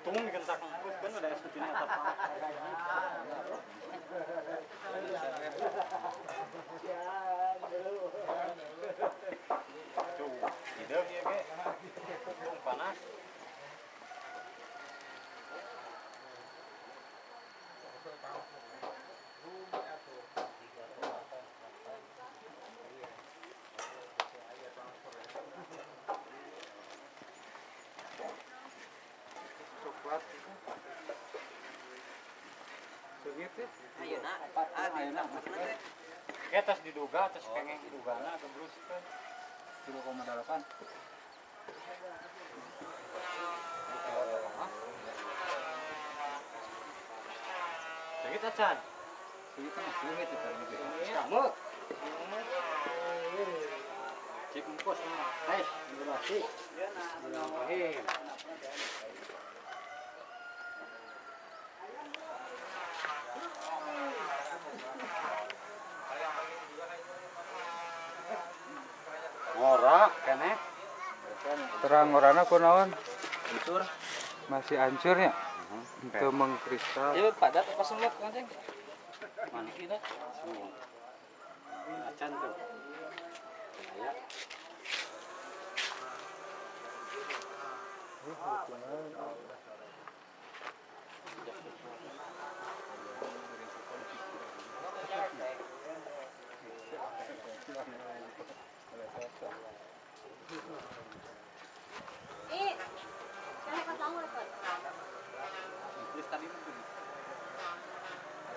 Lutung dikentak terus kan ada sepertinya atap Tuh, hidup ya ke. Lutung panas. Coklat. Ah, ayo nak, maksudnya Ya tas diduga, diduga na kebrus kan. 0,8. Sedikit acan. Sedikit sedikit itu. Kamu. Mah. Hai, durasi. Terang orangnya kunaon hancur. masih hancur ya itu mengkristal Ya padat apa semut kancing? Mana kita? Acan tuh. Ya. Ih. Saya ketemu kan. Terus tadi mungkin.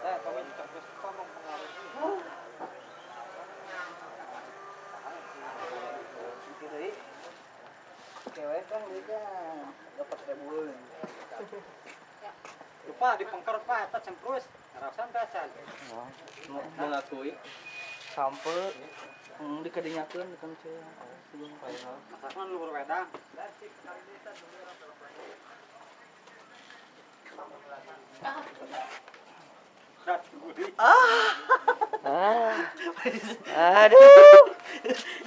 Eh, kami juga terus ngomong pengaruh. Kan dia dapat ribu. Lupa di pengker Pak, eta cemprus. Ngarasan teh acan. Mengakui sampai hmm, dikadinyakeun kan saya sebelum viral Masakan luhur wedang. Dat gurih. ah aduh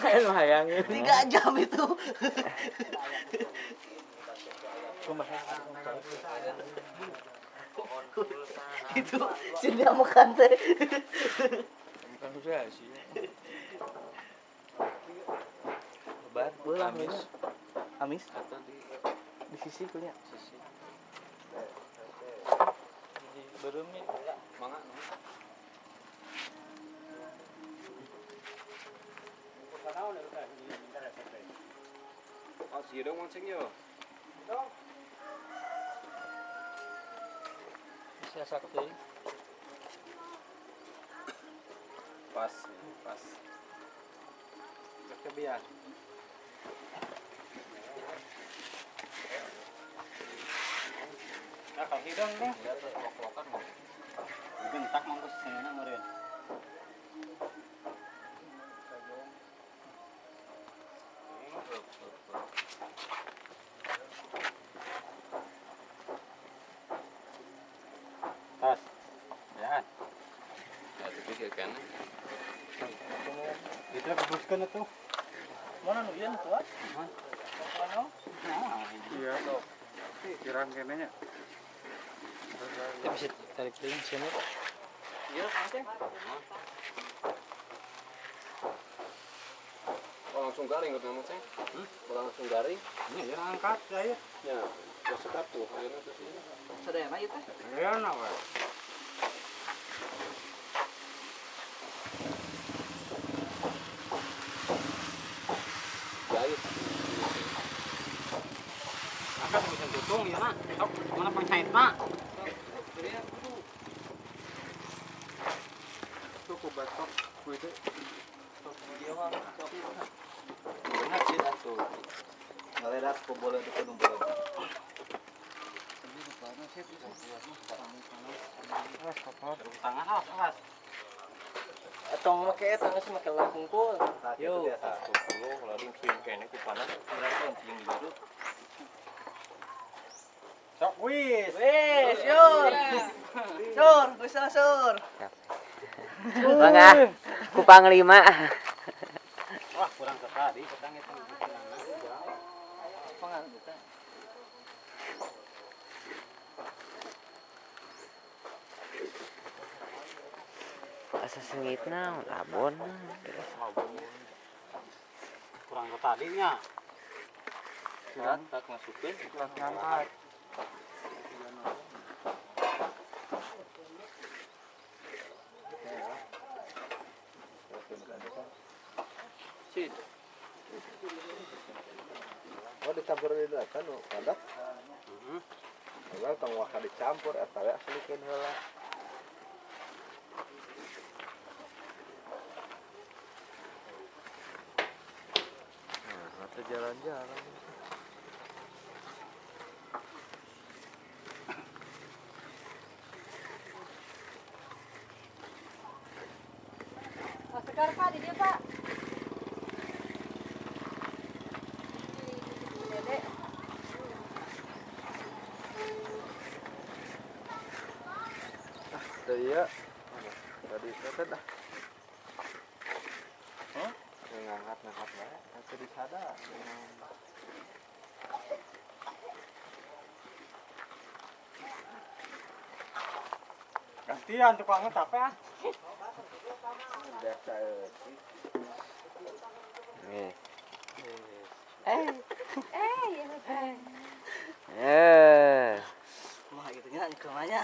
kayak hayang tiga jam itu. itu sini makan teh. bukan susah sih lebar bola amis. Amis Atau di di sisi. Punya sisi. belum nih Mangga. Oh, sih dong mancing yo. bisa sakti Pas, pas. Kebiasaan. Nah, kalau hidung nih. Ya terus lok-lokan mau. Dibentak mangkus sana meureun. Tas. Ya. Kan. Itu kebuskeun atuh. mana nu ieu tuh Nah, iya sok. Kirang kene nya. Ya bisa tarik dulu sini. Iya, Ceng. Langsung garing nama Ceng. Hmm? Langsung garing. Ini ya angkat ya. Ya, terus sekat tuh ini. Sedena itu. Ya na wa. Jahit. Angkat bisa tutung ya. Sok mana penghait na. Tuh ku batok ku itu. Benar sih atuh. Boleh di kedung boleh. Tangan awas awas. Atong make eta geus make langkung kul. Yo. biasa. Tuh, lalu swing kene ku panas. Berarti yang baru. Sok wis. Wes, Sur. Sur, bisa Sur. Bangga, ku panglima. Wah, kurang sekali petang itu. Pangan kita. Asa sengitna labon. Kurang ke tadinya. Surat tak masukin. Ngangkat. Cid. Oh dicampur di kan. Mhm. Kalau dicampur eta we aslikeun heula. Jalan-jalan. Pak Sekar Pak, di dia Pak. Dedek. Iya. Tadi kata dah. Hah? Ngangkat ngangkat disada. Gantian ya. Euy. Nih. Eh, ya Pak. Eh. Mah gitu nya kemanya.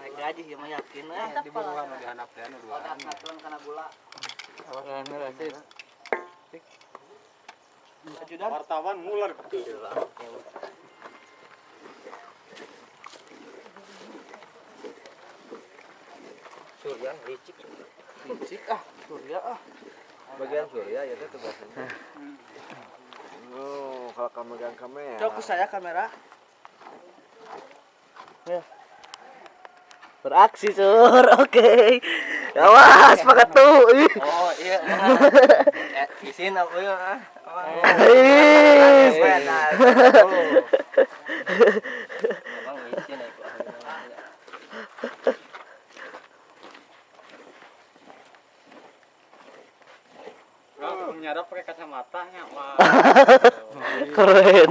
Naik gaji ya eh. Anu. Ajudan. Wartawan ngular ke Surya licik. Licik ah, surya ah. Bagian surya ya itu tugasnya. Oh, kalau kamu megang kamera. Coba saya kamera. Ya. Beraksi sur, oke. Awas pakai tuh. Oh, iya. eh, isin aku ya. Kalau nyadap pakai kacamata nya wah. Keren.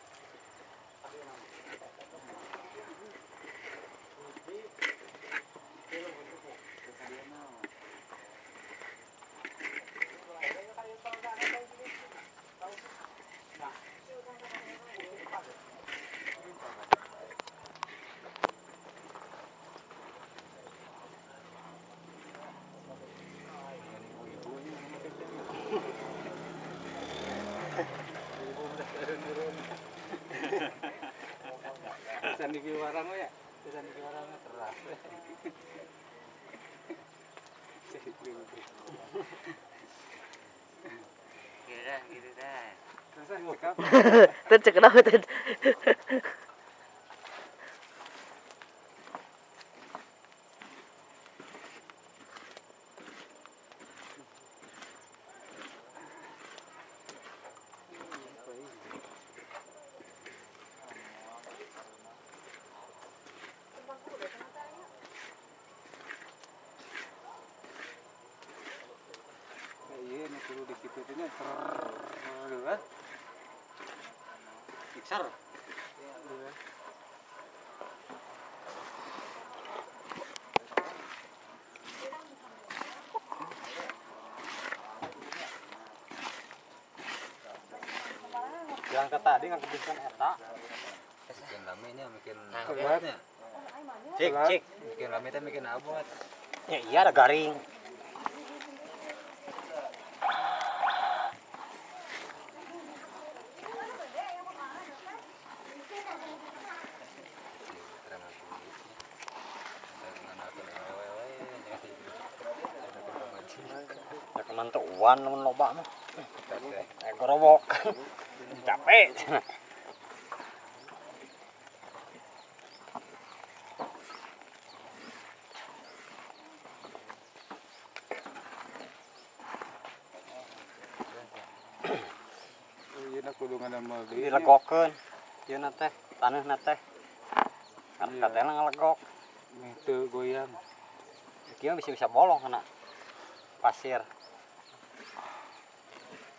Pesan di warang ya. Pesan di warang teras. Gitu dah, gitu dah. Pesan bokap. Tuh cek kenapa tuh? Iya, ini perlu dikitutinnya. Kan? Mixer. Kebiasaan eta. Bikin rame nya bikin Kuat. Cik, cik. bikin rame teh bikin abot. Ya iya ada garing. Ya kemantuan lamun loba mah. Eh gorobok. Capek. Iya, Dilegokeun. Ieu na teh, taneuhna teh. Karena teh ngalegok. Itu goyang. Kieu bisa bisa bolong kena pasir.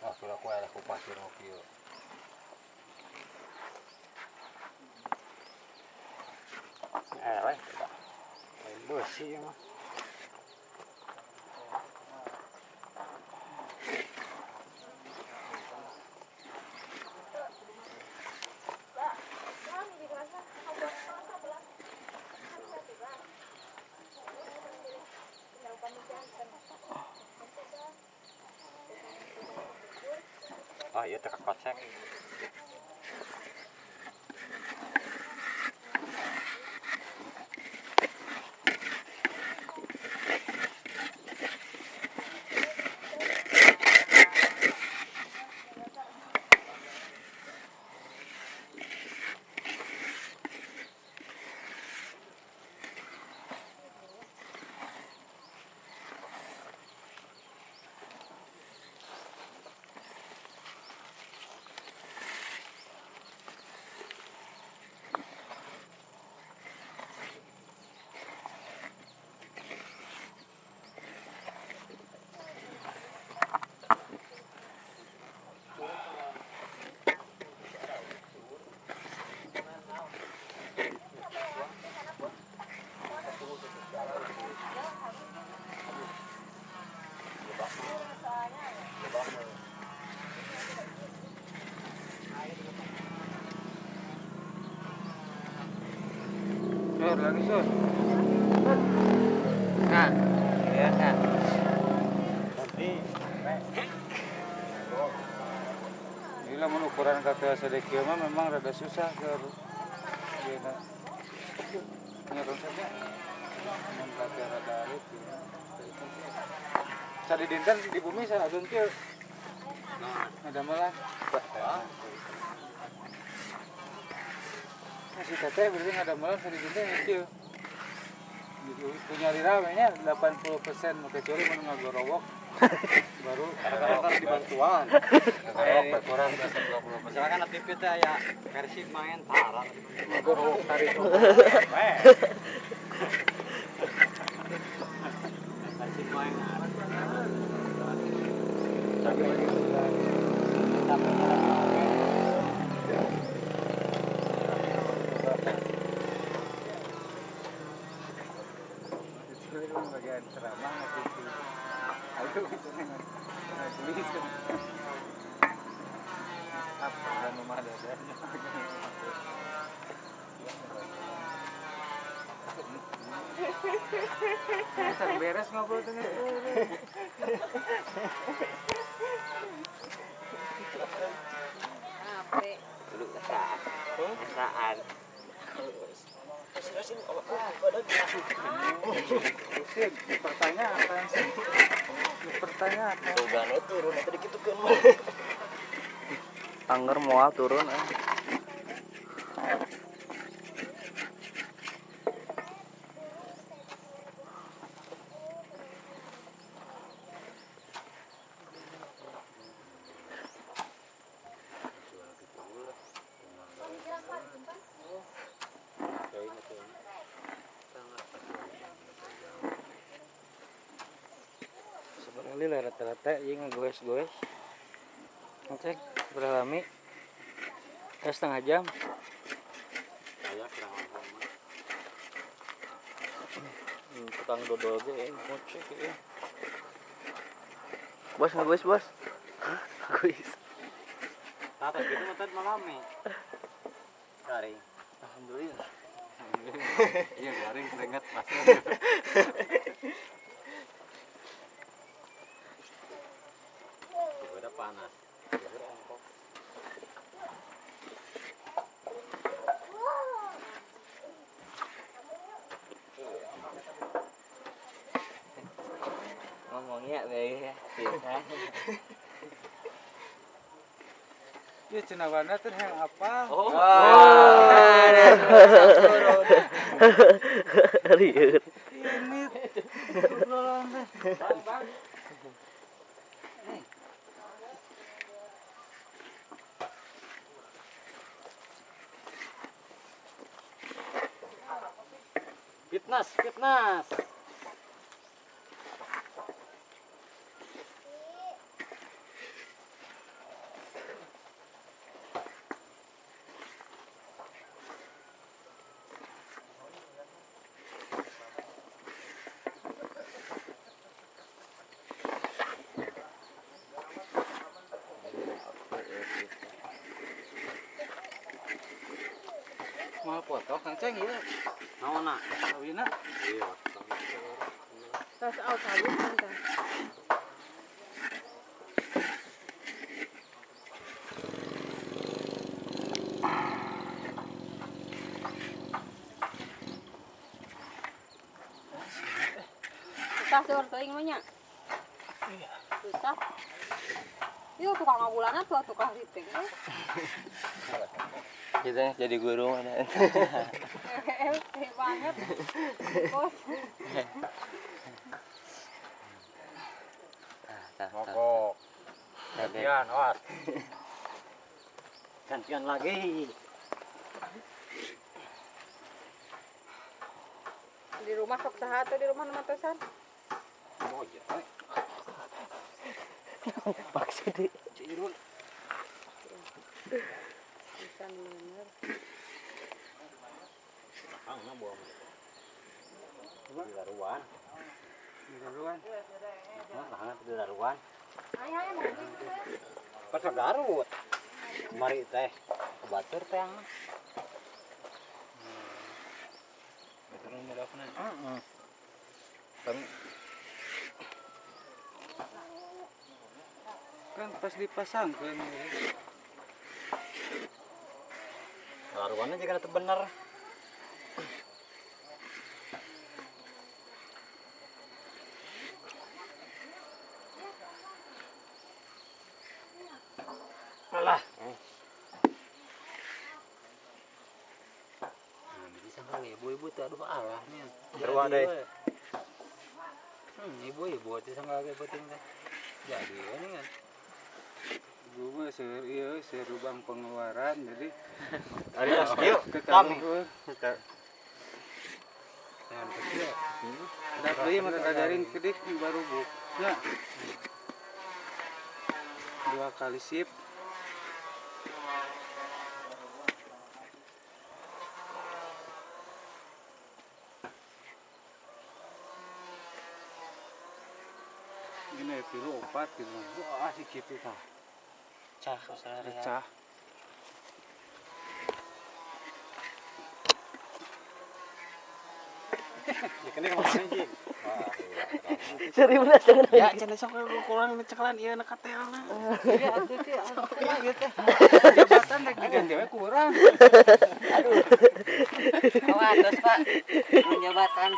Wah, sudah ku ada ku pasir mau kieu. Oh iya teh kocek. Sur, lagi sur. Nah, ya kan. Gila mun ukuran kata sedekio mah memang rada susah ke Gila. Nyaron saja. Mun kata rada alit. Sadi dinten di bumi saya adun kieu. Ada malah. Masih teteh berarti ada malam dinten kieu. Gitu, punya nya 80% kecuali mun ngagorowok baru Karena dibantuan. Kalau berkurang biasa 20%. Misalkan TV teh aya versi main tarang. ngagorowok tarik Versi main. bagian ceramah gitu. Ayo tulis apa dan rumah dadanya Cari beres ngobrol dengan Dulu kesaan. Sip, pertanyaan apa sih? Pertanyaan apa? Tugane turun tadi gitu kan. Tangger moal turun ah. Ngecek berapa lama? Ya setengah jam. Hmm, tukang dodol ge eh, ngocek ya. Bos ngeguis bos. Ngeguis. Tata gitu tadi malame. Garing. Alhamdulillah. Iya garing keringet pas. Udah panas. Ngomongnya be bisa. Ya cenawana teh yang apa? Oh. Rieur. Fitness, Mau foto Kang Ceng ieu. Naona? Kawina. Iya. Tas out halus kan. Susah sih orang nya. Susah. Yuk tukang ngabulana tuh tukang riting. Kita jadi guru mana. Hehehe banget. Bos. Mogok. Gantian, awas. Gantian lagi. Di rumah sok saha tuh di rumah nama tesan. Oh iya. Maksudnya Bisa bener. Ah, nah buang. Di daruan. Di duluan. Nah, hangat di daruan. Ayo ayo mau Pas Garut. Mari teh. Batur teh yang. Heeh. Kan pas dipasang kan. Daruannya juga itu bener. Alah. Bisa kali ibu-ibu tuh aduh Allah nih. Terwa deh. Hmm, ibu-ibu itu sangat kayak penting. Jadi ini kan. Gue mah seur ieu seur lubang pengeluaran jadi tas kieu kami. ketahuan. Jangan kecil. Da deui mah kadaring kedik baru. Ya. dua kali sip ini pilu opat gitu wah si gitu tah Pecah Seri belas jangan Ya, cenah sok kurang cekalan ieu na katelna. Iya, atuh teh. jabatan rek diganti we kurang Awas, Pak. Penyabatan.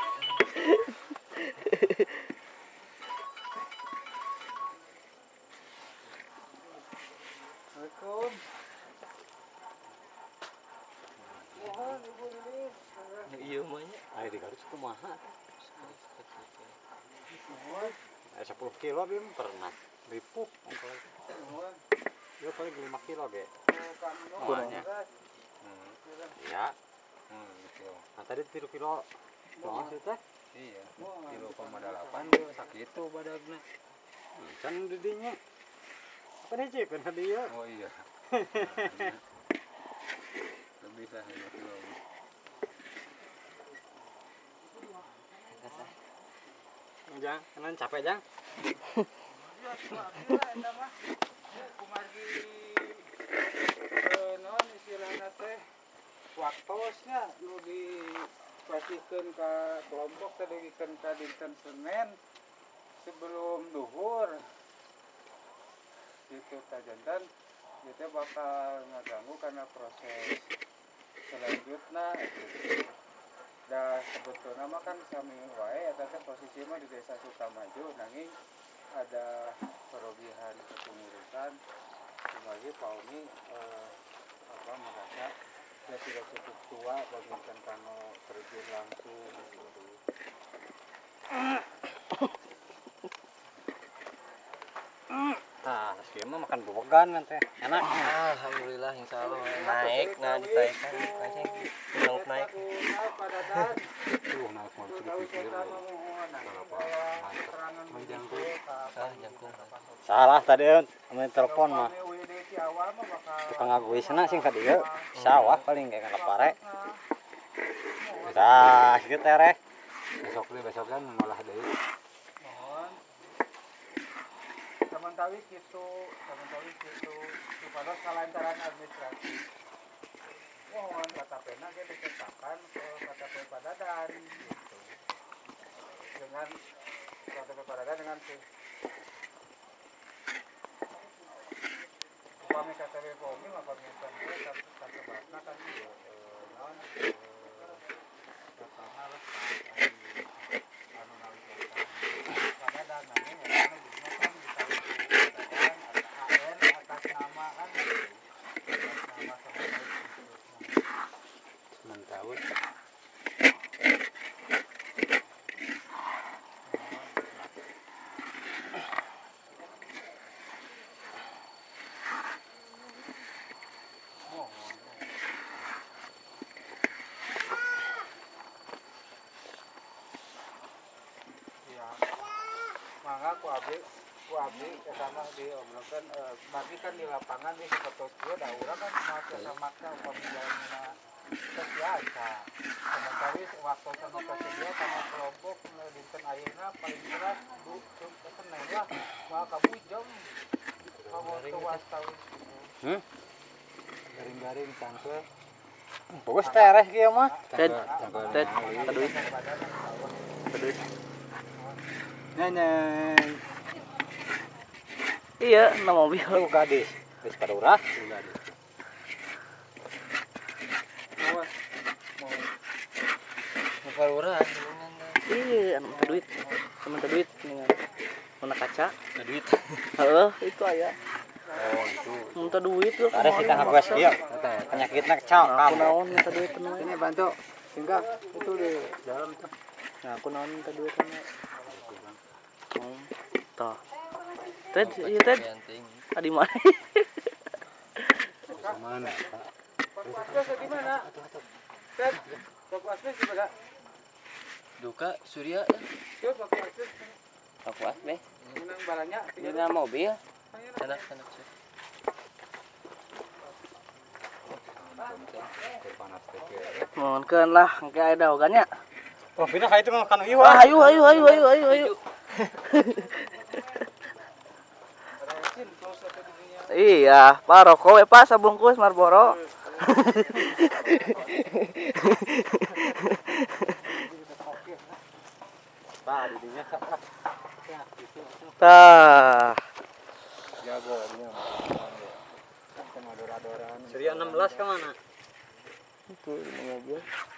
Iya, mahnya. Ayo di Garut. Eh 10 kilo bim pernah. Ripuk. Ya paling 5 kilo ge. Semuanya. Hmm. Ya. hmm, gitu. Nah tadi 3 kilo. Nah, sih teh. iya kilo koma delapan tuh sakit tuh badagna Can di dinya. Kan hiji kan dia. oh iya lebih lah lima kilo Jang, kanan capek jang. waktosnya nu dipasikeun ka kelompok teh digikeun ka dinten Senin sebelum duhur gitu tajantan itu bakal ngaganggu karena proses selanjutnya gitu. Dan sebetulnya mah kan sami wae eta teh posisi mah di desa Sukamaju nanging ada perugihan kepengurusan sebagai Pak Umi eh, apa merasa dia sudah cukup tua bagikan kano terjun langsung gitu. Sekian mah makan bogan kan teh. Enak. Alhamdulillah, insya Allah naik, nah ditaikan, aja yang naik. Tuh naik mau dipikir Kenapa? Ah, jangkung. Salah tadi main telepon mah. Tukang aguisna sing ka dieu. Sawah paling kayak kana pare. Dah, kieu teh reh. Besok deh, besok kan malah deh. Sementara gitu, sementara gitu, supaya kelancaran administratif. Mohon kata pena kita ditetapkan ke KTP Padadan gitu. Dengan KTP Padadan dengan si upami KTP Pomi maka minta dia tersebarna kan iya, eh, naon, eh, datana lah, anu naon data. Padadan nanging ya karena jadinya kan ditaruh di Padadan ada AN atas nama kan gitu. Atas nama sebagai Mentawut. Iya. Mangga ku abdi ku abdi ke sana di omongkan eh, bagi kan di lapangan di urang kan mau ke jalanna kesiasa. Sementara waktu sama kesedia sama kelompok eh, dinten ayeuna paling keras kena lah mah kamu jam kamu wastawan Garing-garing tangkel. Bagus teh reh kieu mah. Ted, Ted, aduh. Nyanyi. Iya, nama mobil. Lu gadis. Geus padurah. Mukalura, Iya, anu minta duit. Minta duit dengan mana kaca. ada duit. Heeh, itu aya. Oh, itu. Minta duit lu. Ada geus kieu. Penyakitna kecau Aku kamu. naon minta duit tenan. ini bantu sehingga itu di dalam tuh Nah, aku naon minta duit. Hmm. Ted, iya Ted. Adi mana? Mana? Asbes di mana? Ted, Pak Asbes di mana? Duka Surya, Yo, Pak Asbes aku asbeh. menang balanya dalam mobil. Panas teh mohonkeun lah engke aya daogannya oh pindah ka itu mah kan wah iwa ayo ayo ayo ayo ayo ayo Iya, Pak rokok eh Pak sabungkus Marlboro. Hmm. Tah. Jago dia. Seri 16 ke mana? Itu 15.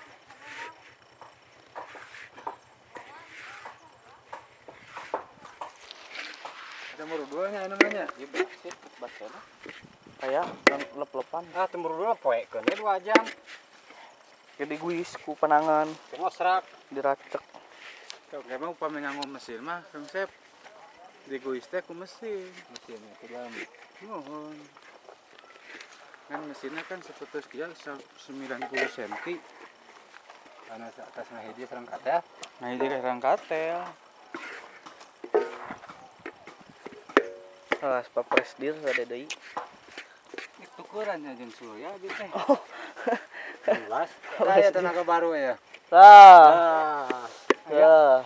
Temur dua nya anu namanya. Iya basit basit. Kayak lep lepan. Ah temur dua poe kan dua jam. Jadi guis ku penangan. Kemosrak. Diracek. Kau kayak mau pamen ngomong mesin mah konsep. Di guis teh ku mesin mesinnya ke dalam. Mohon. Kan mesinnya kan seputus dia 90 cm. Karena atas nah dia serang ya. Nah hiji serang ya. Alah, papres dir ada deui. itu ukurannya jeung surya gitu teh 16 nah ya tenaga baru ya. Lah, ah ya.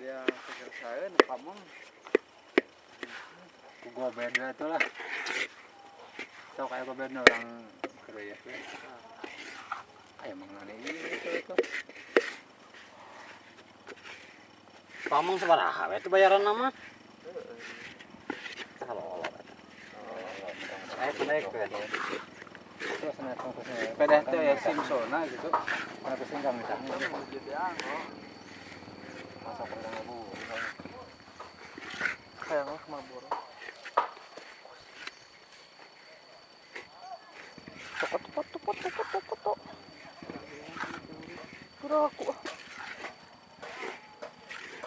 dia penyelesaian kamu gua beda tuh lah. Tau kayak gua beda orang Korea tuh ah emang aneh itu itu. Pamong sabaraha we itu bayaran nama kalau ya Simpsona gitu.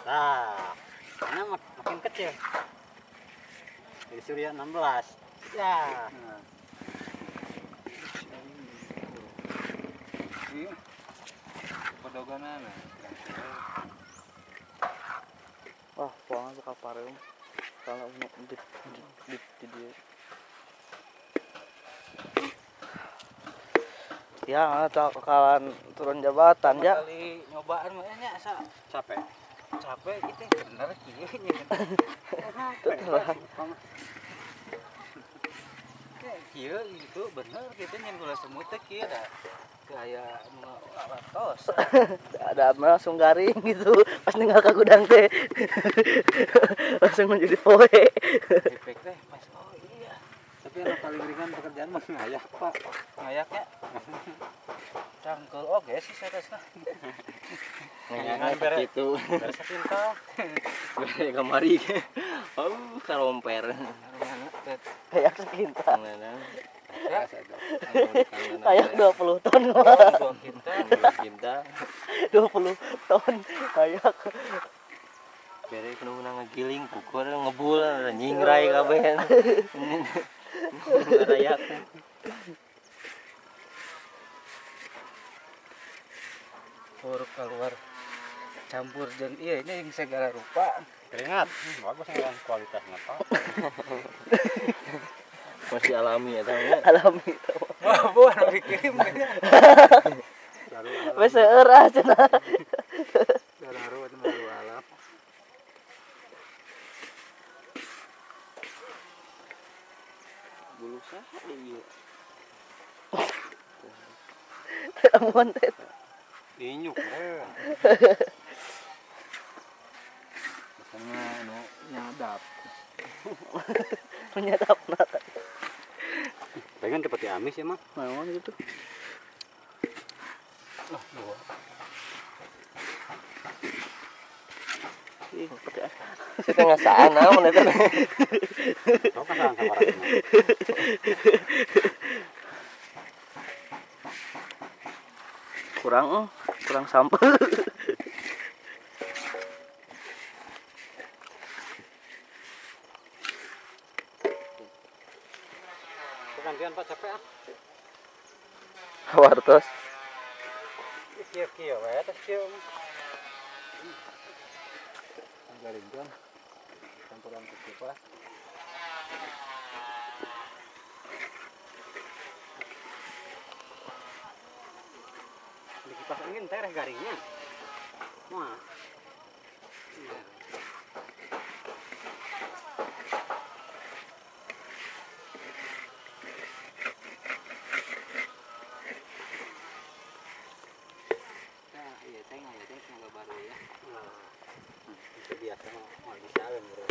Nah, mak makin kecil. Surya 16. Ya. Iya. Pedoganan. Wah, puangan suka pareum. Kalau mau di di di, di dia. Ya, kekalan turun jabatan ya. Kali nyobaan mah nya asa Capek. capek gitu bener kieu nya. Kayak kieu itu bener nya gula semut teh kieu dah. Kayak latos. Ada langsung garing gitu. Pas ninggal ke gudang teh. langsung menjadi poe. Efek teh pas oh iya. Tapi yang paling ringan pekerjaan mah ngayak, Pak. Ngayaknya cangkel oge sih seresna. Ngayangan bere. Gitu. Beres pintal. Bere kamari. Oh, karomper. Kayak sekinta. Nah, Ya, Kayak 20 ton. dua kita Cinta. 20 ton. Kayak Bere kudu menang ngegiling pukul ngebul nyingrai kabeh. Rayak. huruf keluar campur jeung iya ini yang segala rupa Keringat. Bagus yang kualitasnya, Pak. Masih alami ya tahu alami. wah buan dikirim Wes seueur ah cenah. Gararu itu malu alam Bulu saha ieu? Amun teh. Inyuk. eh. sama anu nyadap Menyadapna. Pengen seperti amis ya, Mak. Naon gitu. Ih, pakai Setengah sana. Kau kan sama kurang eh, kurang sampel. Gantian Pak capek ah. Wartos. Kieu-kieu we terus kieu. garing kan campuran pak Di kipas angin teh reh garingnya. Wah. Iya. Nah, iya teh ya teh semoga baru ya. Itu biasa mau bisa bro.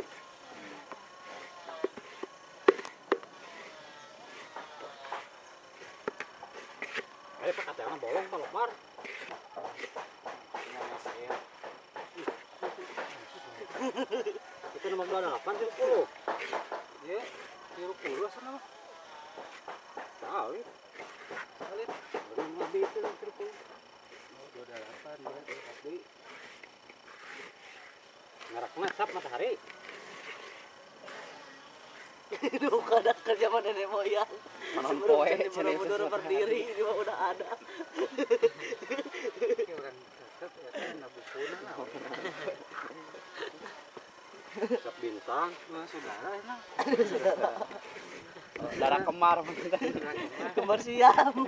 Ayo pak kata bolong pak Lokmar. Nama saya Itu nomor delapan tuh puluh. ya tiru puluh sana mah. Tahu. Kali baru lebih itu tiru puluh. Dua delapan ya tapi Ngarakna sap matahari. Itu kadang kerja sama nenek moyang. Manon poe. Borobudur berdiri, ini mah udah ada. orang cakep ya kan nabukuna lah. Sap bintang. Wah, saudara kemar. Kembar siam.